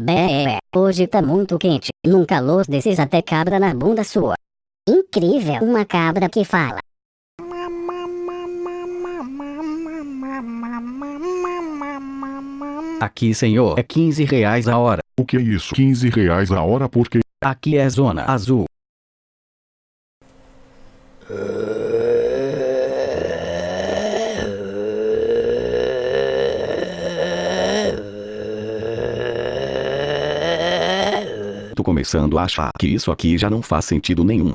Bé, hoje tá muito quente. Num calor desses até cabra na bunda sua. Incrível, uma cabra que fala. Aqui, senhor, é 15 reais a hora. O que é isso? 15 reais a hora porque Aqui é zona azul. Tô começando a achar que isso aqui já não faz sentido nenhum.